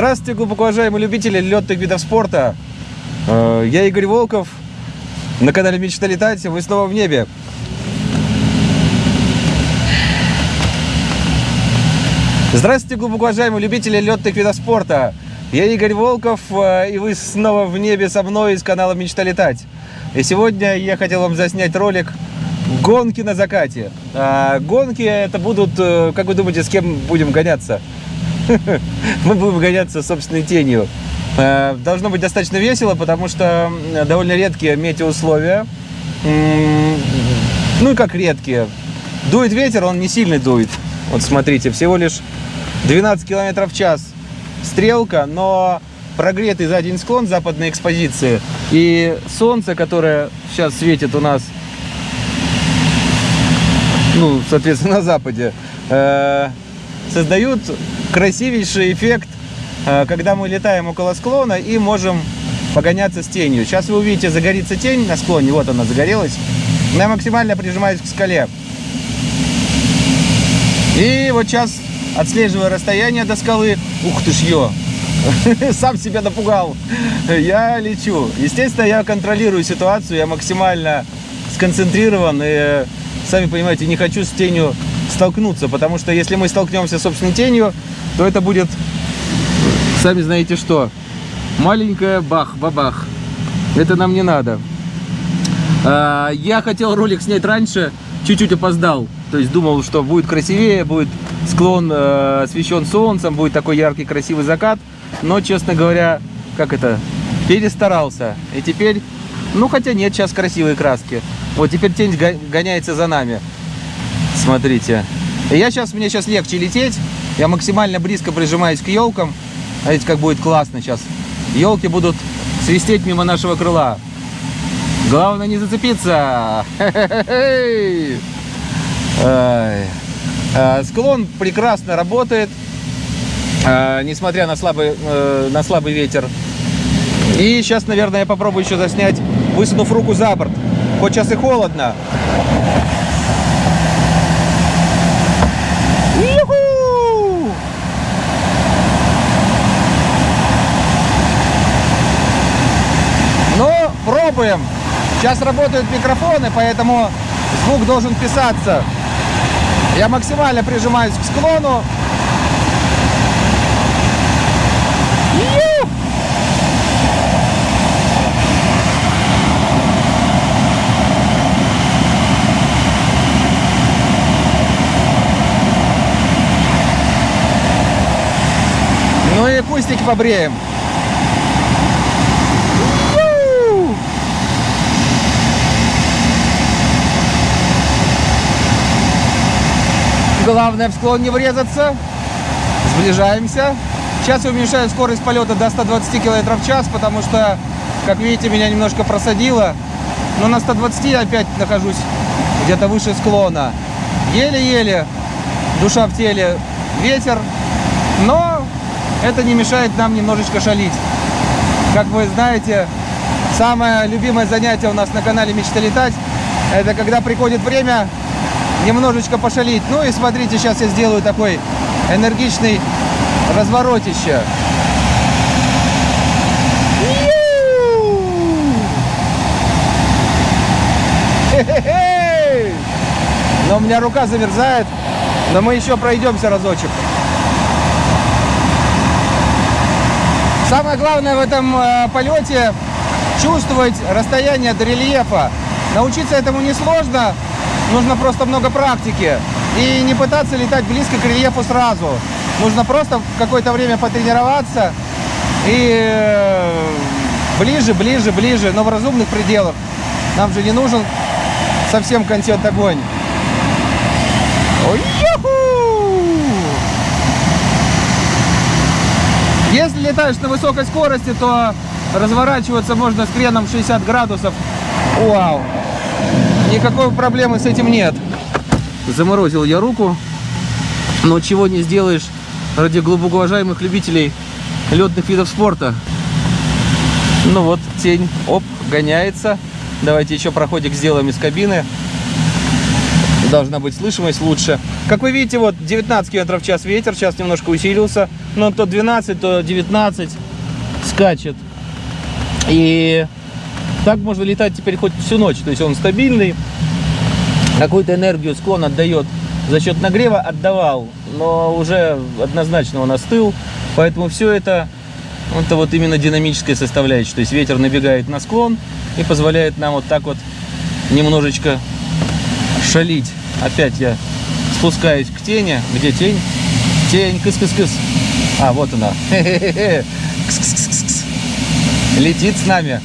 Здравствуйте, глубоко уважаемые любители летных видов спорта. Э, Я Игорь Волков. На канале Мечта летать. Вы снова в небе. Здравствуйте, глубоко уважаемые любители летных видов спорта. Я Игорь Волков, э, и вы снова в небе со мной из канала Мечта летать. И сегодня я хотел вам заснять ролик «Гонки на закате». А, Гонки это будут, как вы думаете, с кем будем гоняться? Мы будем гоняться собственной тенью. Э, Должно быть достаточно весело, потому что довольно редкие метеоусловия. Ну и как редкие. Дует ветер, он не сильный дует. Вот смотрите, всего лишь 12 километров в час стрелка, но прогретый за день склон западной экспозиции и солнце, которое сейчас светит у нас, ну, соответственно, на западе, э, создают красивейший эффект, э, когда мы летаем около склона и можем погоняться с тенью. Сейчас вы увидите, загорится тень на склоне, вот она загорелась. Я максимально прижимаюсь к скале. И вот сейчас, отслеживая расстояние до скалы, ух ты ж ё, сам себя напугал, я лечу. Естественно, я контролирую ситуацию, я максимально сконцентрирован и, сами понимаете, не хочу с тенью столкнуться, потому что если мы столкнемся с собственной тенью, то это будет, сами знаете что, маленькая бах-бабах. Это нам не надо. А, Я хотел ролик снять раньше, чуть-чуть опоздал. То есть думал, что будет красивее, будет склон э, освещен солнцем, будет такой яркий красивый закат. Но, честно говоря, как это, перестарался. И теперь, ну хотя нет, сейчас красивые краски. Вот теперь тень го- гоняется за нами. Смотрите. Я сейчас, мне сейчас легче лететь. Я максимально близко прижимаюсь к елкам. Смотрите, как будет классно сейчас. Елки будут свистеть мимо нашего крыла. Главное не зацепиться. А, Склон прекрасно работает, а, несмотря на слабый, э, на слабый ветер. И сейчас, наверное, я попробую еще заснять, высунув руку за борт. Хоть сейчас и холодно. Юху! Ну, пробуем. Сейчас работают микрофоны, поэтому звук должен писаться. Я максимально прижимаюсь к склону. Ну и кустики побреем. Ю! Главное в склон не врезаться. Сближаемся. Сейчас я уменьшаю скорость полета до 120 км в час, потому что, как видите, меня немножко просадило. Но на 120 я опять нахожусь где-то выше склона. Еле-еле, душа в теле, ветер. Но это не мешает нам немножечко шалить. Как вы знаете, самое любимое занятие у нас на канале «Мечта летать» это когда приходит время немножечко пошалить. Ну и смотрите, сейчас я сделаю такой энергичный разворотище. Но у меня рука замерзает, но мы еще пройдемся разочек. Самое главное в этом э, полете чувствовать расстояние до рельефа. Научиться этому несложно, нужно просто много практики. И не пытаться летать близко к рельефу сразу. Нужно просто какое-то время потренироваться и э, ближе, ближе, ближе, но в разумных пределах. Нам же не нужен совсем контент огонь. Если летаешь на высокой скорости, то разворачиваться можно с креном 60 градусов. Вау! Никакой проблемы с этим нет. Заморозил я руку, но чего не сделаешь ради глубоко уважаемых любителей летных видов спорта. Ну вот, тень, оп, гоняется. Давайте еще проходик сделаем из кабины. должна быть слышимость лучше. Как вы видите, вот 19 км в час ветер, сейчас немножко усилился, но то 12, то 19 скачет. И так можно летать теперь хоть всю ночь, то есть он стабильный, какую-то энергию склон отдает за счет нагрева, отдавал, но уже однозначно он остыл, поэтому все это, это вот именно динамическая составляющая, то есть ветер набегает на склон и позволяет нам вот так вот немножечко шалить. Опять я спускаюсь к тени. Где тень? Тень, кыс-кыс-кыс. А, вот она. Кс-кс-кс-кс. Летит с нами.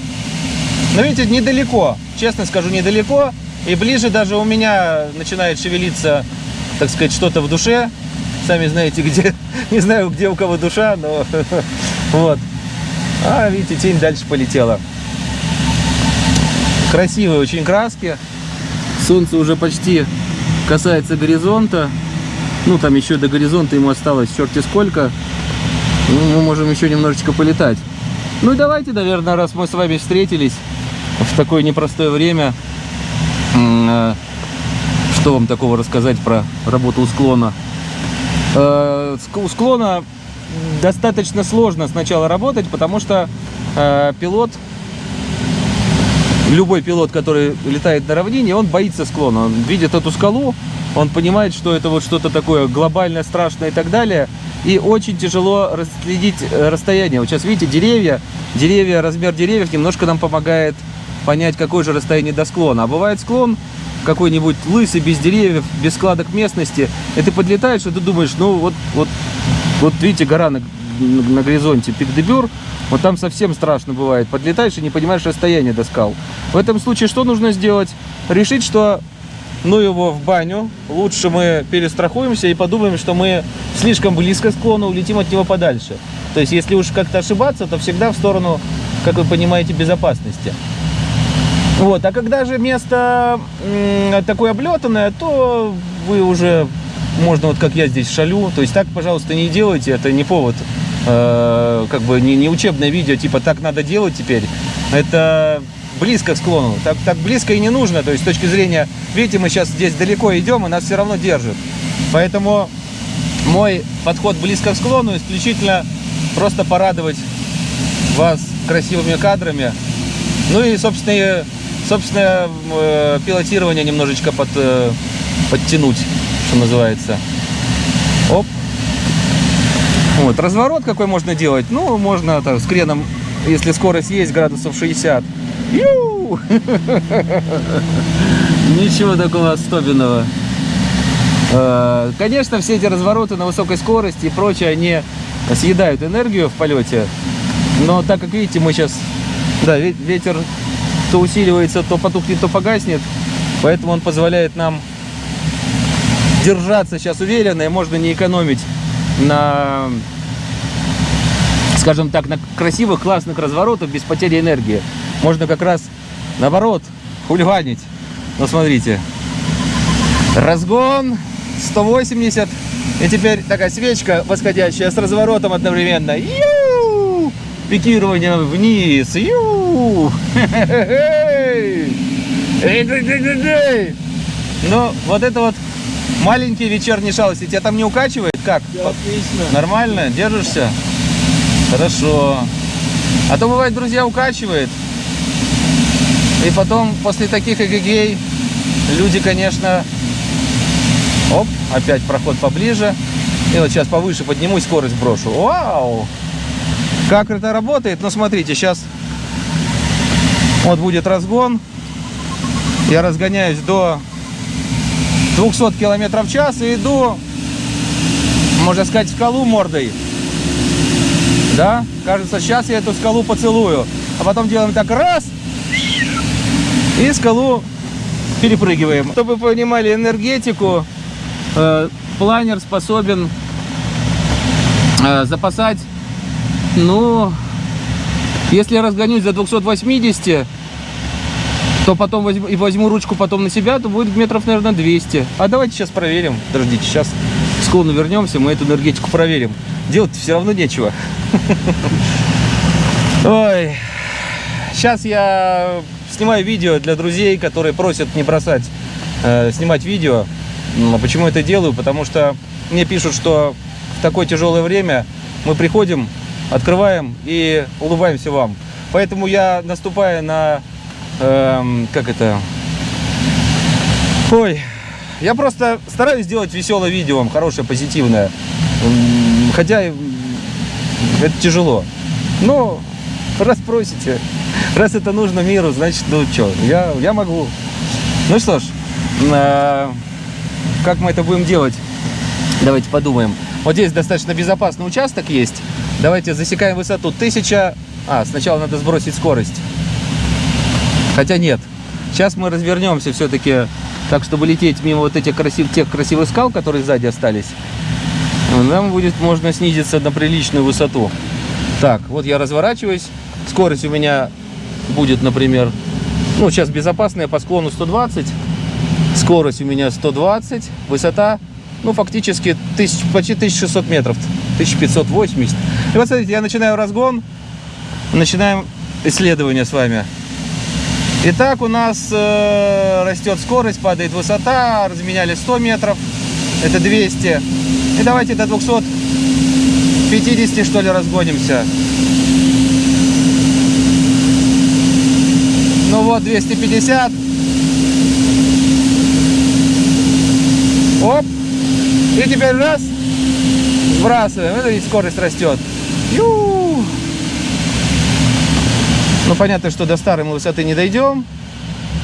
Но видите, недалеко. Честно скажу, недалеко. И ближе даже у меня начинает шевелиться, так сказать, что-то в душе. Сами знаете, где. Не знаю, где у кого душа, но вот. А, видите, тень дальше полетела. Красивые очень краски. Солнце уже почти касается горизонта. Ну, там еще до горизонта ему осталось черти сколько. Ну, мы можем еще немножечко полетать. Ну и давайте, наверное, раз мы с вами встретились в такое непростое время, э, что вам такого рассказать про работу у склона? Э, у склона достаточно сложно сначала работать, потому что э, пилот любой пилот, который летает на равнине, он боится склона. Он видит эту скалу, он понимает, что это вот что-то такое глобальное, страшное и так далее. И очень тяжело расследить э, расстояние. Вот сейчас видите, деревья, деревья, размер деревьев немножко нам помогает понять, какое же расстояние до склона. А бывает склон какой-нибудь лысый, без деревьев, без складок местности, и ты подлетаешь, и ты думаешь, ну вот, вот, вот видите, гора на, на горизонте, пик Дебюр, вот там совсем страшно бывает. Подлетаешь и не понимаешь расстояние до скал. В этом случае что нужно сделать? Решить, что ну его в баню. Лучше мы перестрахуемся и подумаем, что мы слишком близко к склону, улетим от него подальше. То есть, если уж как-то ошибаться, то всегда в сторону, как вы понимаете, безопасности. Вот, а когда же место такое облетанное, то вы уже, можно вот как я здесь шалю, то есть так, пожалуйста, не делайте, это не повод э, как бы не, не учебное видео, типа так надо делать теперь. Это близко к склону. Так, так близко и не нужно. То есть с точки зрения, видите, мы сейчас здесь далеко идем, и нас все равно держит. Поэтому мой подход близко к склону исключительно просто порадовать вас красивыми кадрами. Ну и, собственно, собственно э, пилотирование немножечко под, э, подтянуть, что называется. Оп. Вот, разворот какой можно делать? Ну, можно так, с креном, если скорость есть, градусов 60. Ю! Ничего такого особенного. Э, конечно, все эти развороты на высокой скорости и прочее, они съедают энергию в полете. Но так как видите, мы сейчас... Да, ветер то усиливается, то потухнет, то погаснет. Поэтому он позволяет нам держаться сейчас уверенно и можно не экономить на, скажем так, на красивых, классных разворотах без потери энергии. Можно как раз, наоборот, хулиганить. Ну, смотрите. Разгон 180. И теперь такая свечка восходящая с разворотом одновременно. Ю! Пикирование вниз. Ю! Ну, вот это вот маленькие вечерние шалости. Тебя там не укачивает? Как? Отлично. Нормально? Держишься? Хорошо. А то бывает, друзья, укачивает. И потом, после таких эгегей, люди, конечно... Оп, опять проход поближе. И вот сейчас повыше подниму, скорость брошу. Вау! Как это работает? Ну, смотрите, сейчас вот будет разгон. Я разгоняюсь до 200 километров в час и иду можно сказать, скалу мордой. Да? Кажется, сейчас я эту скалу поцелую. А потом делаем так раз. И скалу перепрыгиваем. Чтобы вы понимали энергетику, э, планер способен э, запасать, ну, если я разгонюсь за 280, то потом возьму, и возьму ручку потом на себя, то будет метров, наверное, 200. А давайте сейчас проверим. Подождите, сейчас склону вернемся, мы эту энергетику проверим. Делать все равно нечего. Ой. Сейчас я снимаю видео для друзей, которые просят не бросать э, снимать видео. М, Почему это делаю? Потому что мне пишут, что в такое тяжелое время мы приходим, открываем и улыбаемся вам. Поэтому я наступаю на, эм, как это, ой, я просто стараюсь сделать веселое видео хорошее, позитивное. Хотя это тяжело. Но раз просите, раз это нужно миру, значит, ну что, я, я могу. Ну что ж, э, как мы это будем делать? Давайте подумаем. Вот здесь достаточно безопасный участок есть. Давайте засекаем высоту. Тысяча... А, сначала надо сбросить скорость. Хотя нет. Сейчас мы развернемся все-таки так, чтобы лететь мимо вот этих красив... тех красивых скал, которые сзади остались. Нам будет можно снизиться на приличную высоту. Так, вот я разворачиваюсь. Скорость у меня будет, например, ну, сейчас безопасная по склону 120. Скорость у меня 120. Высота, ну, фактически тысяч, почти 1600 метров. 1580. И вот смотрите, я начинаю разгон. Начинаем исследование с вами. Итак, у нас э, растет скорость, падает высота. Разменяли 100 метров. Это 200. И давайте до 250, что ли, разгонимся. Ну вот, 250. Оп. И теперь раз. Сбрасываем. Это и скорость растет. Ю. Ну, понятно, что до старой мы высоты не дойдем.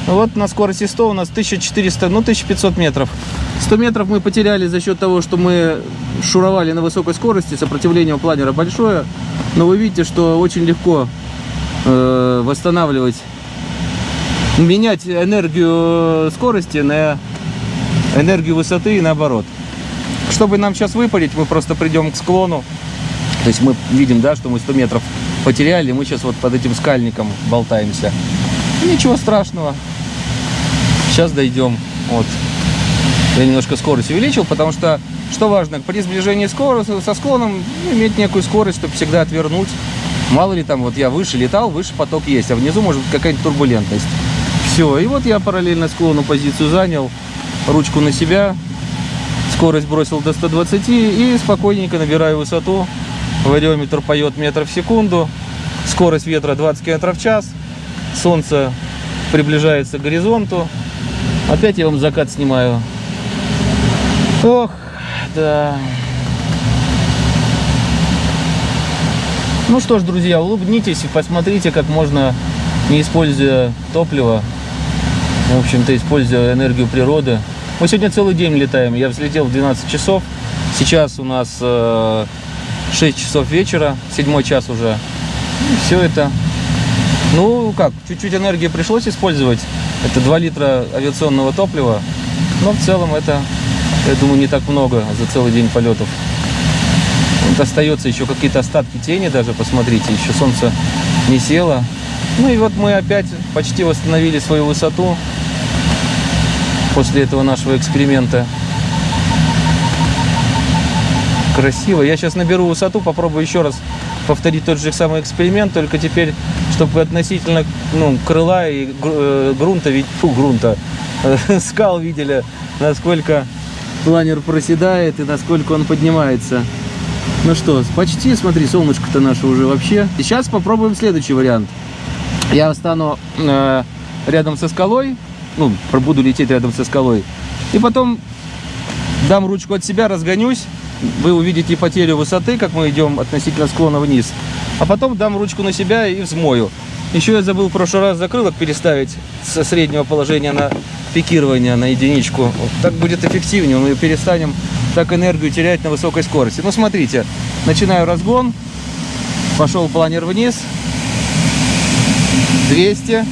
Вот на скорости 100 у нас 1400, ну 1500 метров. 100 метров мы потеряли за счет того, что мы шуровали на высокой скорости, сопротивление у планера большое. Но вы видите, что очень легко э, восстанавливать, менять энергию скорости на энергию высоты и наоборот. Чтобы нам сейчас выпалить, мы просто придем к склону. То есть мы видим, да, что мы 100 метров потеряли, мы сейчас вот под этим скальником болтаемся. Ничего страшного. Сейчас дойдем. Вот. Я немножко скорость увеличил, потому что, что важно, при сближении скорости, со склоном иметь некую скорость, чтобы всегда отвернуть. Мало ли там, вот я выше летал, выше поток есть, а внизу может какая-нибудь турбулентность. Все, и вот я параллельно склону позицию занял, ручку на себя, скорость бросил до 120 и спокойненько набираю высоту. Вариометр поет метр в секунду, скорость ветра 20 км в час, солнце приближается к горизонту. Опять я вам закат снимаю. Ох, да. Ну что ж, друзья, улыбнитесь и посмотрите, как можно, не используя топливо, в общем-то, используя энергию природы. Мы сегодня целый день летаем. Я взлетел в 12 часов. Сейчас у нас э, 6 часов вечера, седьмой час уже. И все это. Ну как, чуть-чуть энергии пришлось использовать. Это 2 литра авиационного топлива. Но в целом это, я думаю, не так много за целый день полетов. Вот остается еще какие-то остатки тени даже, посмотрите, еще солнце не село. Ну и вот мы опять почти восстановили свою высоту после этого нашего эксперимента. Красиво. Я сейчас наберу высоту, попробую еще раз повторить тот же самый эксперимент, только теперь, чтобы относительно ну, крыла и э, грунта, вид- фу, грунта, э, скал видели, насколько планер проседает и насколько он поднимается. Ну что, почти, смотри, солнышко-то наше уже вообще. Сейчас попробуем следующий вариант. Я стану э, рядом со скалой, ну, буду лететь рядом со скалой, и потом дам ручку от себя, разгонюсь, вы увидите потерю высоты, как мы идем относительно склона вниз, а потом дам ручку на себя и взмою. Еще я забыл в прошлый раз закрылок переставить со среднего положения на пикирование на единичку. Вот так будет эффективнее, мы перестанем так энергию терять на высокой скорости. Ну, смотрите, начинаю разгон, пошел планер вниз, 200,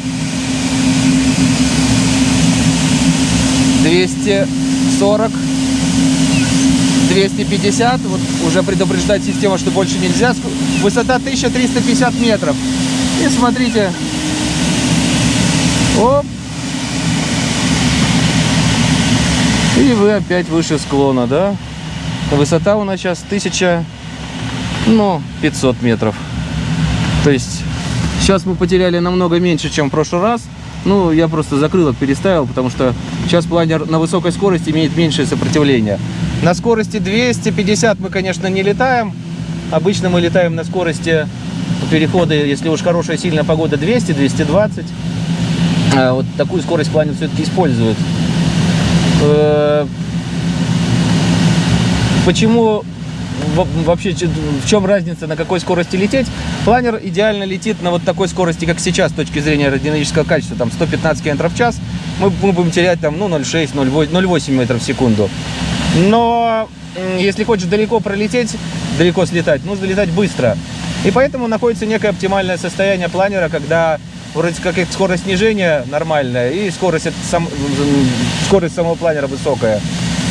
240, 250. Вот уже предупреждает система, что больше нельзя. Высота 1350 метров. И смотрите. Оп. И вы опять выше склона, да? Высота у нас сейчас 1000, ну, 500 метров. То есть сейчас мы потеряли намного меньше, чем в прошлый раз. Ну, я просто закрылок переставил, потому что сейчас планер на высокой скорости имеет меньшее сопротивление. На скорости 250 мы, конечно, не летаем. Обычно мы летаем на скорости перехода, если уж хорошая сильная погода, 200-220. А вот такую скорость планер все-таки использует. Э, почему вообще в чем разница, на какой скорости лететь? Планер идеально летит на вот такой скорости, как сейчас, с точки зрения аэродинамического качества, там 115 км в час. Мы, мы будем терять там ну 0,6, 0,8 метров в секунду. Но если хочешь далеко пролететь, далеко слетать, нужно летать быстро. И поэтому находится некое оптимальное состояние планера, когда вроде как скорость снижения нормальная и скорость, сам, скорость самого планера высокая.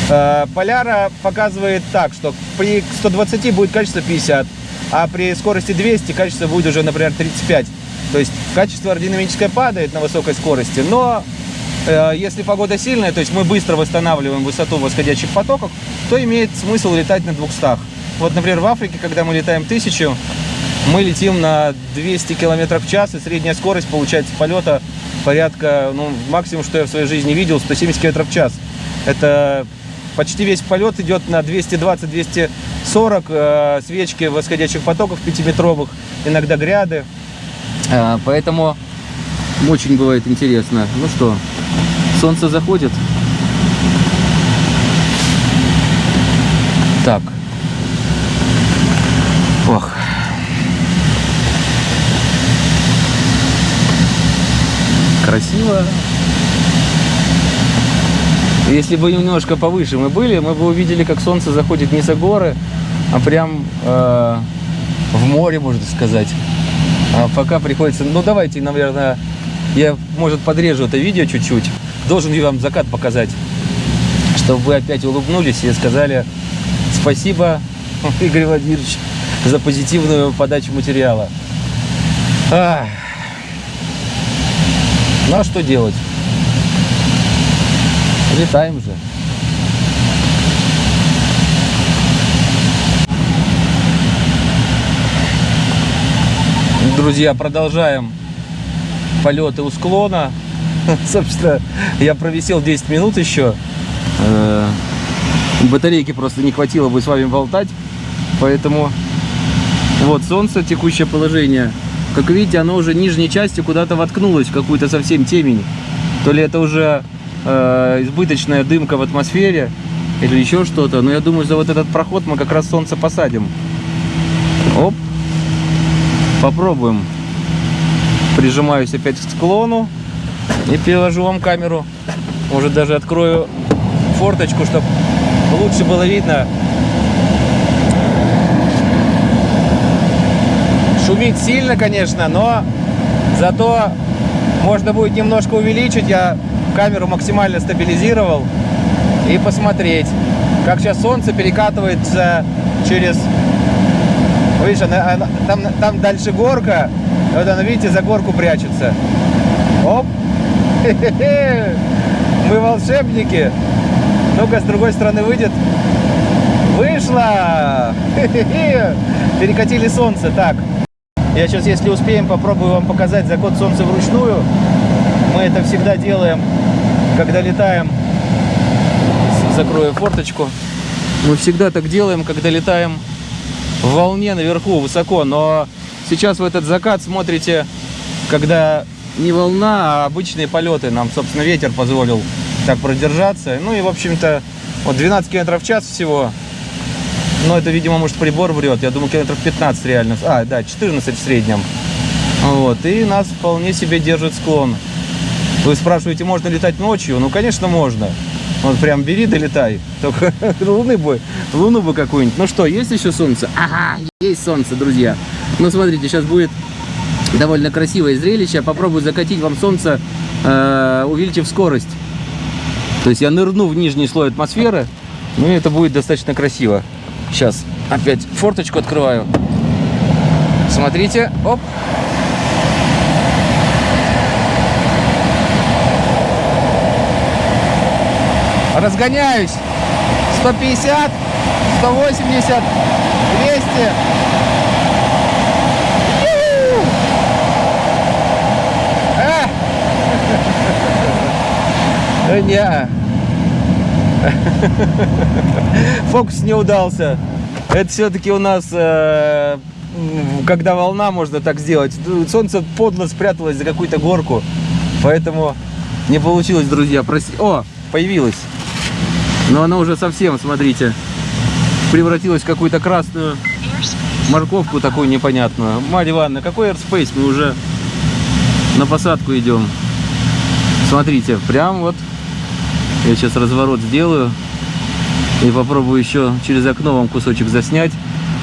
Э, Поляра показывает так, что при 120 будет качество 50, а при скорости 200 качество будет уже, например, 35. То есть качество аэродинамическое падает на высокой скорости, но если погода сильная, то есть мы быстро восстанавливаем высоту восходящих потоков, то имеет смысл летать на 200. Вот, например, в Африке, когда мы летаем 1000, мы летим на 200 км в час, и средняя скорость получается полета порядка, ну, максимум, что я в своей жизни видел, 170 км в час. Это Почти весь полет идет на 220-240 э, свечки восходящих потоков 5-метровых, иногда гряды. Э, поэтому очень бывает интересно. Ну что, солнце заходит. Так. Ох. Красиво. Если бы немножко повыше мы были, мы бы увидели, как солнце заходит не за горы, а прям э, в море, можно сказать. А пока приходится... Ну, давайте, наверное, я, может, подрежу это видео чуть-чуть. Должен я вам закат показать, чтобы вы опять улыбнулись и сказали спасибо, Игорь Владимирович, за позитивную подачу материала. Ах. Ну, а что делать? Летаем же. Друзья, продолжаем полеты у склона. Собственно, я провисел 10 минут еще. Э, батарейки просто не хватило бы с вами болтать. Поэтому вот солнце, текущее положение. Как видите, оно уже нижней частью куда-то воткнулось в какую-то совсем темень. То ли это уже э, избыточная дымка в атмосфере или еще что-то. Но я думаю, за вот этот проход мы как раз солнце посадим. Оп. Попробуем. Прижимаюсь опять к склону и переложу вам камеру. Может даже открою форточку, чтобы лучше было видно. Шумит сильно, конечно, но зато можно будет немножко увеличить. Я камеру максимально стабилизировал и посмотреть, как сейчас солнце перекатывается через... Видишь, там, там дальше горка, вот она, видите, за горку прячется. Оп! Мы волшебники. Ну-ка, с другой стороны выйдет. Вышло! Перекатили солнце. Так, я сейчас, если успеем, попробую вам показать заход солнца вручную. Мы это всегда делаем когда летаем, закрою форточку, мы всегда так делаем, когда летаем в волне наверху, высоко, но сейчас в этот закат смотрите, когда не волна, а обычные полеты, нам, собственно, ветер позволил так продержаться, ну и, в общем-то, вот 12 км в час всего, но это, видимо, может прибор врет, я думаю, километров 15 реально, а, да, 14 в среднем, вот, и нас вполне себе держит склон. Вы спрашиваете, можно летать ночью? Ну, конечно, можно. Вот прям бери, долетай. Только луны бы, луну бы какую-нибудь. Ну что, есть еще солнце? Ага, есть солнце, друзья. Ну, смотрите, сейчас будет довольно красивое зрелище. Попробую закатить вам солнце, э, увеличив скорость. То есть я нырну в нижний слой атмосферы. Ну, и это будет достаточно красиво. Сейчас опять форточку открываю. Смотрите, оп. Разгоняюсь 150 180 200 а! Не. Фокус не удался. Это все-таки у нас, э, когда волна, можно так сделать. Солнце подло спряталось за какую-то горку. Поэтому не получилось, друзья. Прости. О, появилась. Но она уже совсем, смотрите, превратилась в какую-то красную морковку такую непонятную. Марья Ивановна, какой airspace? Мы уже на посадку идем. Смотрите, прям вот я сейчас разворот сделаю и попробую еще через окно вам кусочек заснять.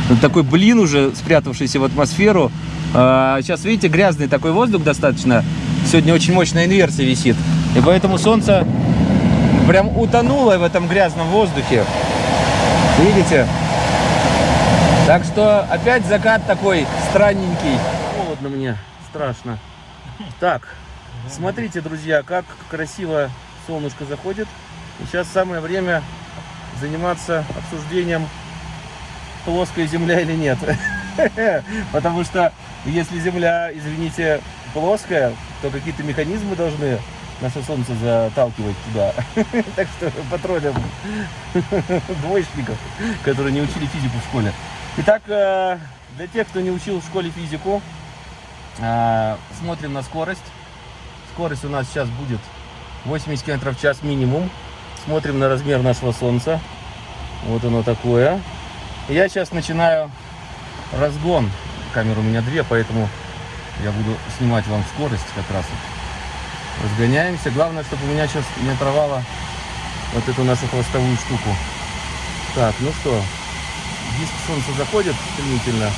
Вот такой блин уже спрятавшийся в атмосферу. А, сейчас, видите, грязный такой воздух достаточно. Сегодня очень мощная инверсия висит. И поэтому солнце прям утонуло в этом грязном воздухе. Видите? Так что опять закат такой странненький. Холодно мне, страшно. Так, смотрите, друзья, как красиво солнышко заходит. И сейчас самое время заниматься обсуждением, плоская земля или нет. Потому что если земля, извините, плоская, то какие-то механизмы должны наше солнце заталкивать туда. Так что потроллим двоечников, которые не учили физику в школе. Итак, э, для тех, кто не учил в школе физику, э, смотрим на скорость. Скорость у нас сейчас будет 80 км в час минимум. Смотрим на размер нашего солнца. Вот оно такое. Я сейчас начинаю разгон. Камера у меня две, поэтому я буду снимать вам скорость как раз. вот. Разгоняемся. Главное, чтобы у меня сейчас не оторвало вот эту нашу хвостовую штуку. Так, ну что, диск солнца заходит стремительно.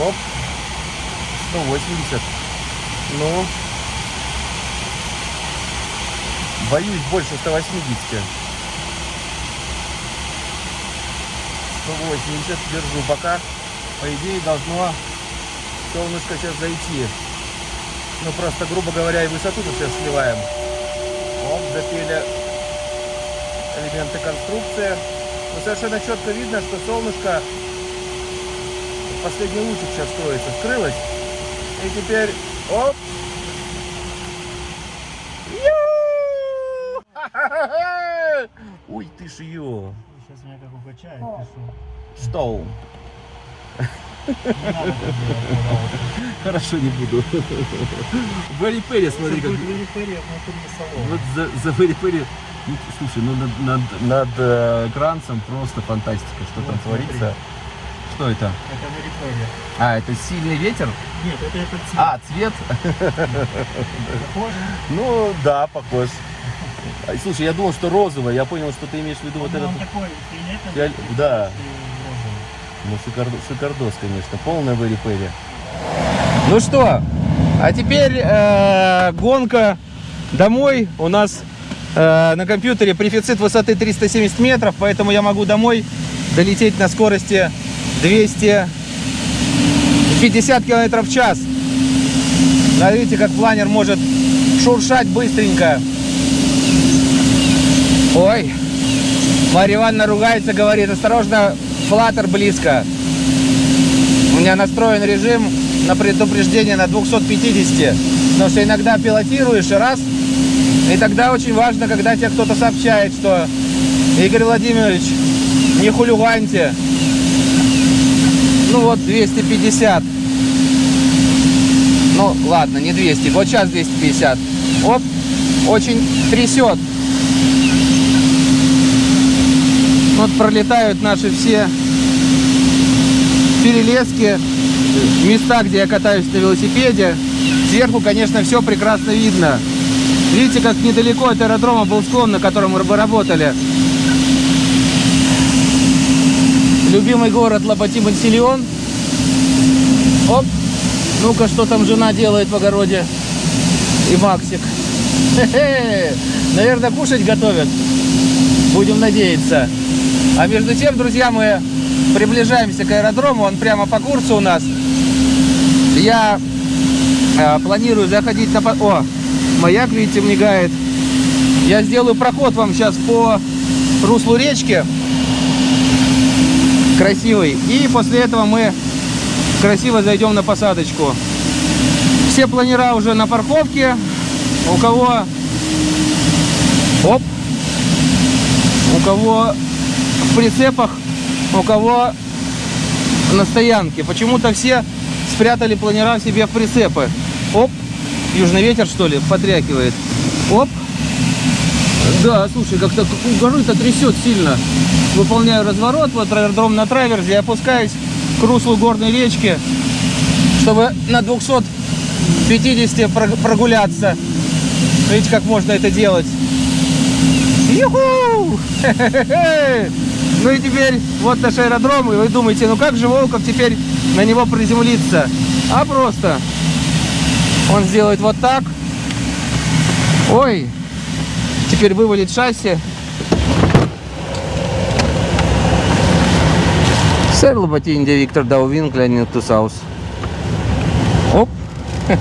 Оп, 180. Ну, боюсь больше 180. 180 держу пока. По идее должно солнышко сейчас зайти. Ну просто, грубо говоря, и высоту тут сейчас сливаем. Оп, запели элементы конструкции. Но совершенно четко видно, что солнышко последний лучик сейчас строится, скрылось. И теперь, оп. Ой, ты ж ее. Сейчас меня как укачает, пишу. Что? Не надо так делать, пожалуйста. Хорошо, не буду. Вэри Перри, смотри, как... салона. Вот за, за Вэри Перри... Ну, Слушай, ну над, над, над э, Гранцем просто фантастика, что там Вот, творится. Что это? Это великолепно. А, это сильный ветер? Нет, это этот цвет. А, цвет? Похож? Ну, да, похож. А, Слушай, я думал, что розовый. Я понял, что ты имеешь в виду вот Ну, этот. Он такой фиолетовый, да. Ну, шикардос, шикардос, конечно. Полная Вэри Перри. Ну что, а теперь э, гонка домой. У нас э, на компьютере префицит высоты 370 метров, поэтому я могу домой долететь на скорости 250 километров в час. Смотрите, как планер может шуршать быстренько. Ой, Марья Ивановна ругается, говорит, осторожно, флаттер близко. У меня настроен режим на предупреждение на 250. Потому что иногда пилотируешь и раз. И тогда очень важно, когда тебе кто-то сообщает, что Игорь Владимирович, не хулиганьте. Ну вот 250. Ну ладно, не 200, вот сейчас 250. Оп, очень трясет. Вот пролетают наши все перелески, места, где я катаюсь на велосипеде. Сверху, конечно, все прекрасно видно. Видите, как недалеко от аэродрома был склон, на котором мы работали. Любимый город Лопатимон-Силион. Оп. Ну-ка, что там жена делает в огороде? И Максик. Хе-хе. Наверное, кушать готовят. Будем надеяться. А между тем, друзья, мы приближаемся к аэродрому. Он прямо по курсу у нас. Я э, планирую заходить на... О, маяк, видите, мигает. Я сделаю проход вам сейчас по руслу речки. Красивый. И после этого мы красиво зайдем на посадочку. Все планера уже на парковке. У кого Оп. У кого в прицепах, у кого на стоянке. Почему-то все спрятали планера себе в прицепы. Оп. Южный ветер, что ли, потрякивает. Оп. Да, слушай, как-то горы-то трясет сильно. Выполняю разворот, вот аэродром на траверзе, и опускаюсь к руслу горной речки, чтобы на 250 прог- прогуляться. Видите, как можно это делать? Юху! Хе-хе-хе! Ну и теперь вот наш аэродром, и вы думаете, ну как же Волков теперь на него приземлиться? А просто он сделает вот так. Ой, теперь вывалит шасси. Сэр Лоботин, де Виктор Даувин, Клянин Тусаус. Оп.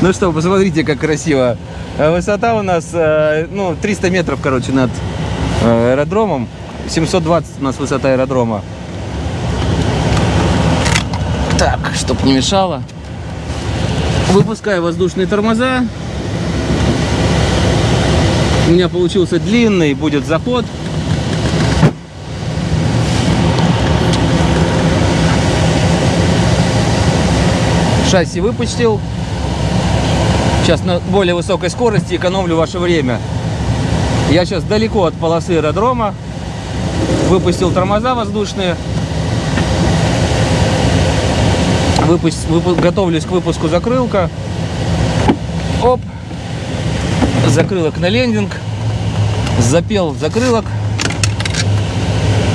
Ну что, посмотрите, как красиво. Э, Высота у нас, э, ну, 300 метров, короче, над э, аэродромом. 720 у нас высота аэродрома. Так, чтоб не мешало. Выпускаю воздушные тормоза. У меня получился длинный, будет заход. Шасси выпустил. Сейчас на более высокой скорости экономлю ваше время. Я сейчас далеко от полосы аэродрома. Выпустил тормоза воздушные. Выпусть, выпу- готовлюсь к выпуску закрылка. Оп. Закрылок на лендинг. Запел закрылок.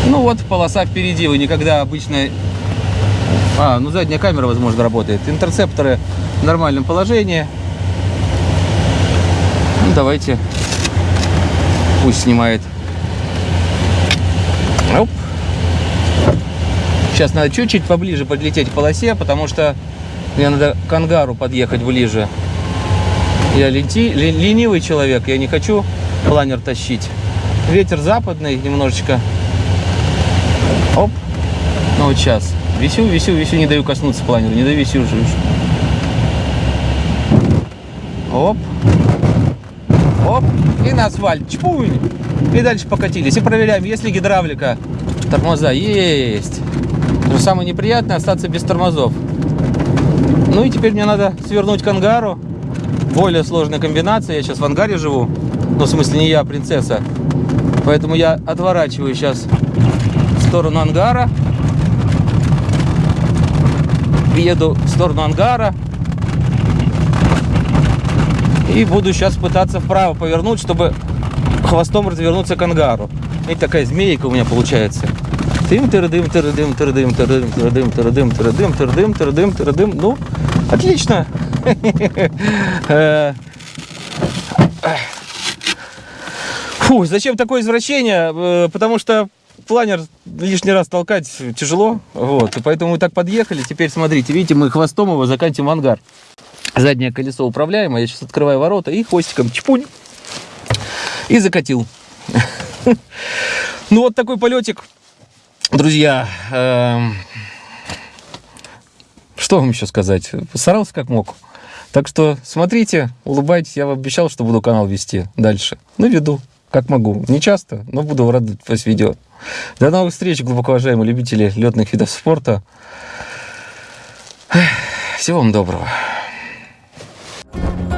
Ну вот, полоса впереди. Вы никогда обычно... А, ну задняя камера, возможно, работает. Интерцепторы в нормальном положении. Ну, давайте. Пусть снимает. Оп. Сейчас надо чуть-чуть поближе подлететь к полосе, потому что мне надо к ангару подъехать ближе. Я ленти, ленивый человек, я не хочу планер тащить. Ветер западный немножечко. Оп. Ну вот сейчас. Висю, висю, висю, не даю коснуться планера, не даю висю уже. Оп. Оп. И на асфальт. Чпунь. И дальше покатились. И проверяем, есть ли гидравлика. Тормоза есть. Самое неприятное остаться без тормозов. Ну и теперь мне надо свернуть к ангару. Более сложная комбинация. Я сейчас в ангаре живу. Ну, в смысле, не я, а принцесса. Поэтому я отворачиваю сейчас в сторону ангара. Еду в сторону ангара. И буду сейчас пытаться вправо повернуть, чтобы хвостом развернуться к ангару. И такая змейка у меня получается. Тым тырдым тырдым тырдым тырдым тырдым тырдым тырдым тырдым тырдым тырдым. Ну, отлично. Э, Фу, зачем такое извращение? Э, Потому что планер лишний раз толкать тяжело. Вот. И поэтому мы так подъехали. Теперь смотрите, видите, мы хвостом его закатим в ангар. Заднее колесо управляемое. Я сейчас открываю ворота и хвостиком чпунь. И закатил. Ну вот такой полетик. Друзья, эм, что вам еще сказать? Старался как мог. Так что смотрите, улыбайтесь. Я вам обещал, что буду канал вести дальше. Ну, веду, как могу. Не часто, но буду радовать вас видео. До новых встреч, глубоко уважаемые любители летных видов спорта. Всего вам доброго. Thank you.